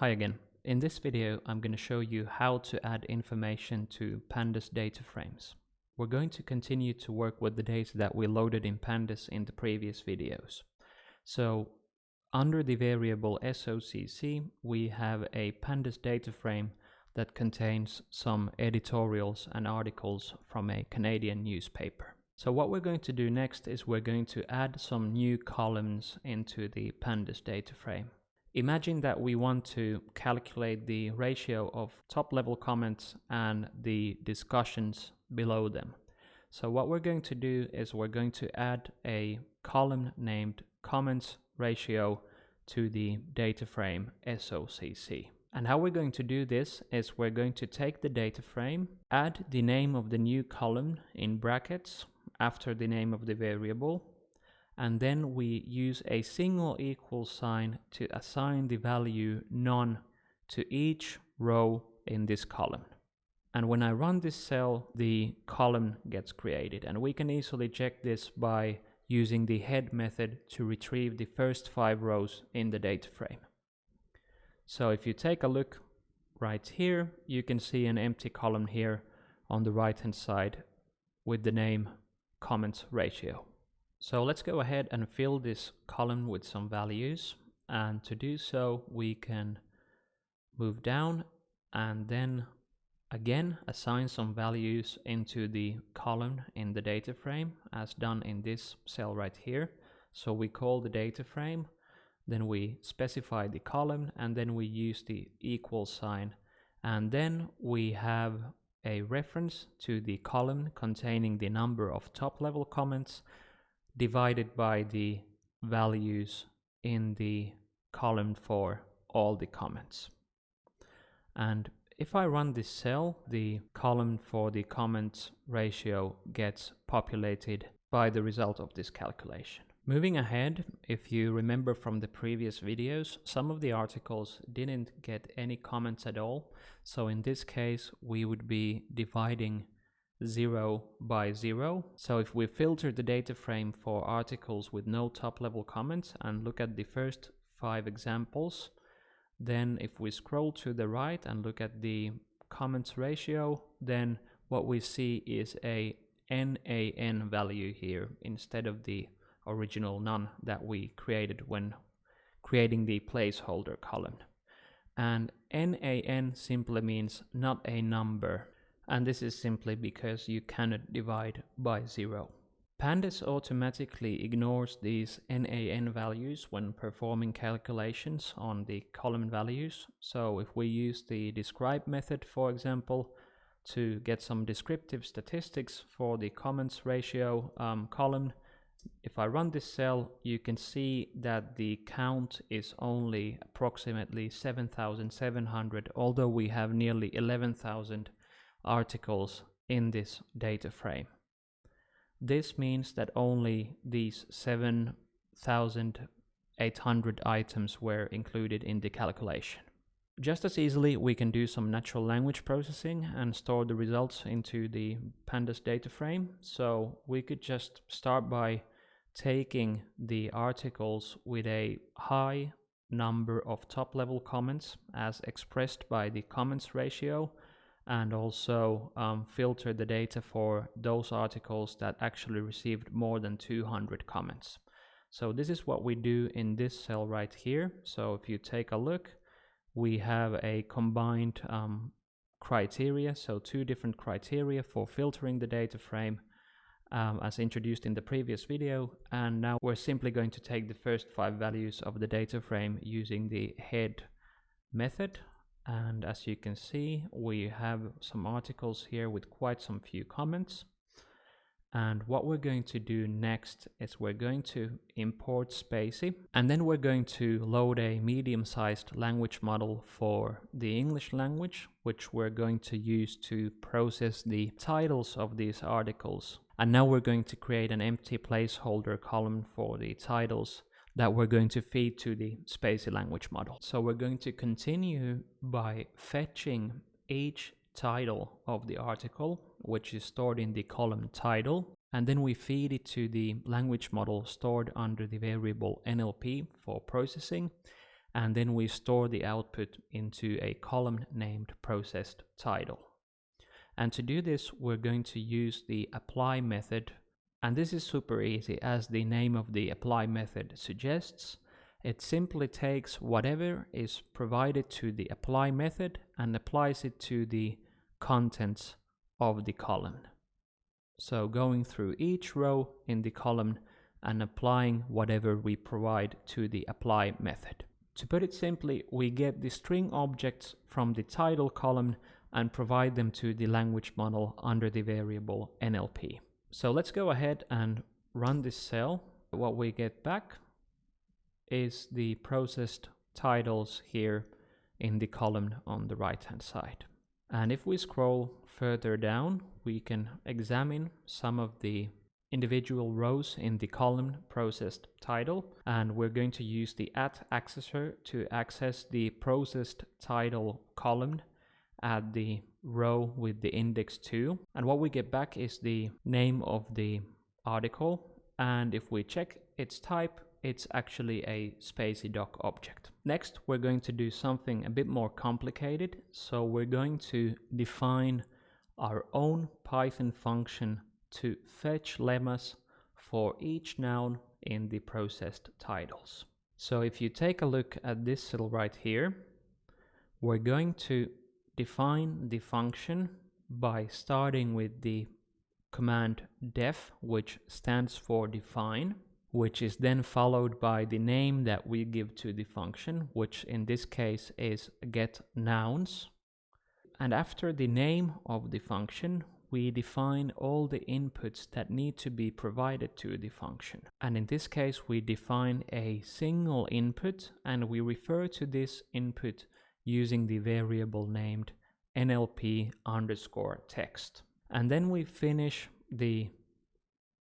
Hi again. In this video, I'm going to show you how to add information to pandas data frames. We're going to continue to work with the data that we loaded in pandas in the previous videos. So under the variable SOCC, we have a pandas data frame that contains some editorials and articles from a Canadian newspaper. So what we're going to do next is we're going to add some new columns into the pandas data frame. Imagine that we want to calculate the ratio of top level comments and the discussions below them. So what we're going to do is we're going to add a column named comments ratio to the data frame SOCC. And how we're going to do this is we're going to take the data frame, add the name of the new column in brackets after the name of the variable, and then we use a single equal sign to assign the value none to each row in this column. And when I run this cell, the column gets created. And we can easily check this by using the head method to retrieve the first five rows in the data frame. So if you take a look right here, you can see an empty column here on the right hand side with the name comments ratio. So let's go ahead and fill this column with some values. And to do so, we can move down and then again assign some values into the column in the data frame as done in this cell right here. So we call the data frame, then we specify the column and then we use the equal sign. And then we have a reference to the column containing the number of top level comments divided by the values in the column for all the comments. And if I run this cell, the column for the comments ratio gets populated by the result of this calculation. Moving ahead, if you remember from the previous videos, some of the articles didn't get any comments at all. So in this case, we would be dividing 0 by 0. So if we filter the data frame for articles with no top level comments and look at the first five examples, then if we scroll to the right and look at the comments ratio, then what we see is a NAN value here instead of the original none that we created when creating the placeholder column. And NAN simply means not a number and this is simply because you cannot divide by zero. Pandas automatically ignores these NAN values when performing calculations on the column values. So if we use the describe method, for example, to get some descriptive statistics for the comments ratio um, column, if I run this cell, you can see that the count is only approximately 7,700, although we have nearly 11,000 articles in this data frame. This means that only these 7,800 items were included in the calculation. Just as easily, we can do some natural language processing and store the results into the pandas data frame. So we could just start by taking the articles with a high number of top level comments as expressed by the comments ratio and also um, filter the data for those articles that actually received more than 200 comments. So this is what we do in this cell right here. So if you take a look, we have a combined um, criteria, so two different criteria for filtering the data frame um, as introduced in the previous video. And now we're simply going to take the first five values of the data frame using the head method and as you can see we have some articles here with quite some few comments. And what we're going to do next is we're going to import spaCy and then we're going to load a medium-sized language model for the English language which we're going to use to process the titles of these articles. And now we're going to create an empty placeholder column for the titles that we're going to feed to the spaCy language model. So we're going to continue by fetching each title of the article, which is stored in the column title, and then we feed it to the language model stored under the variable NLP for processing. and then we store the output into a column named processed title. And to do this, we're going to use the apply method. And this is super easy as the name of the apply method suggests. It simply takes whatever is provided to the apply method and applies it to the contents of the column. So going through each row in the column and applying whatever we provide to the apply method. To put it simply, we get the string objects from the title column and provide them to the language model under the variable NLP. So let's go ahead and run this cell. What we get back is the processed titles here in the column on the right hand side. And if we scroll further down, we can examine some of the individual rows in the column processed title and we're going to use the at accessor to access the processed title column at the row with the index 2 and what we get back is the name of the article and if we check its type it's actually a spaCy doc object. Next we're going to do something a bit more complicated so we're going to define our own Python function to fetch lemmas for each noun in the processed titles. So if you take a look at this cell right here, we're going to define the function by starting with the command def, which stands for define, which is then followed by the name that we give to the function, which in this case is get nouns. And after the name of the function, we define all the inputs that need to be provided to the function. And in this case, we define a single input and we refer to this input using the variable named nlp underscore text. And then we finish the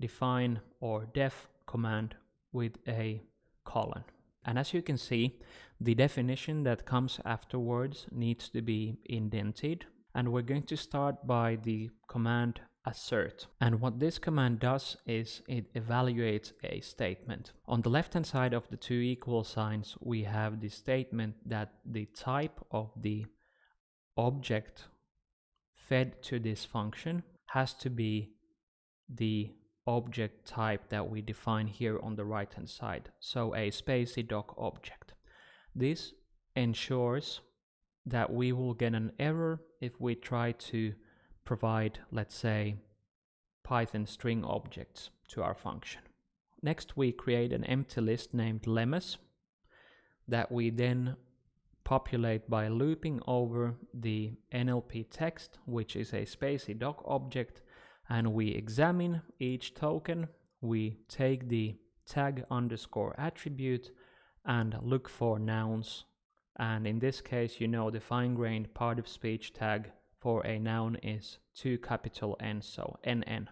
define or def command with a colon. And as you can see, the definition that comes afterwards needs to be indented and we're going to start by the command assert. And what this command does is it evaluates a statement. On the left hand side of the two equal signs, we have the statement that the type of the object fed to this function has to be the object type that we define here on the right hand side. So a spaCy doc object. This ensures that we will get an error if we try to provide, let's say, Python string objects to our function. Next, we create an empty list named lemmas that we then populate by looping over the NLP text, which is a spaCy doc object, and we examine each token. We take the tag underscore attribute and look for nouns and in this case you know the fine-grained part of speech tag for a noun is 2 capital N so NN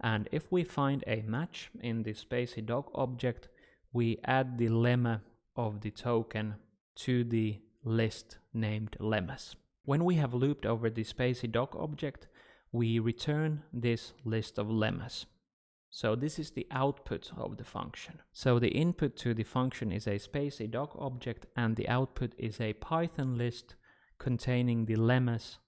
and if we find a match in the spaCy doc object we add the lemma of the token to the list named lemmas. When we have looped over the spaCy doc object we return this list of lemmas. So this is the output of the function. So the input to the function is a spaCy doc object and the output is a Python list containing the lemmas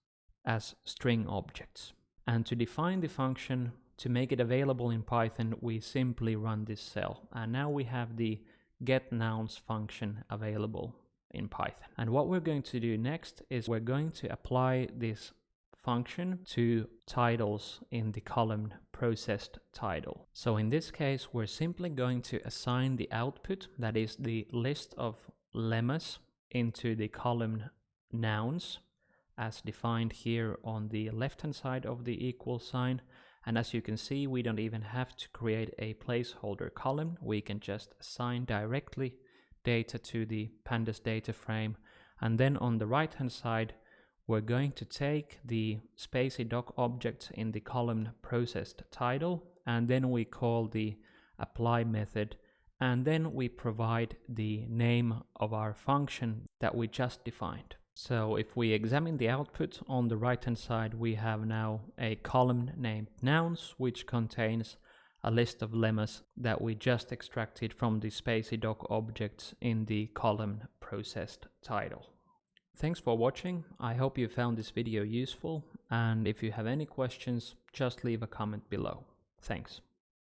as string objects. And to define the function, to make it available in Python, we simply run this cell. And now we have the getNouns function available in Python. And what we're going to do next is we're going to apply this function to titles in the column processed title. So in this case, we're simply going to assign the output, that is the list of lemmas, into the column nouns as defined here on the left hand side of the equal sign. And as you can see, we don't even have to create a placeholder column. We can just assign directly data to the pandas data frame. And then on the right hand side, we're going to take the spaCy doc object in the column processed title and then we call the apply method and then we provide the name of our function that we just defined. So if we examine the output on the right hand side we have now a column named nouns which contains a list of lemmas that we just extracted from the spaCyDoc objects in the column processed title. Thanks for watching, I hope you found this video useful, and if you have any questions, just leave a comment below. Thanks.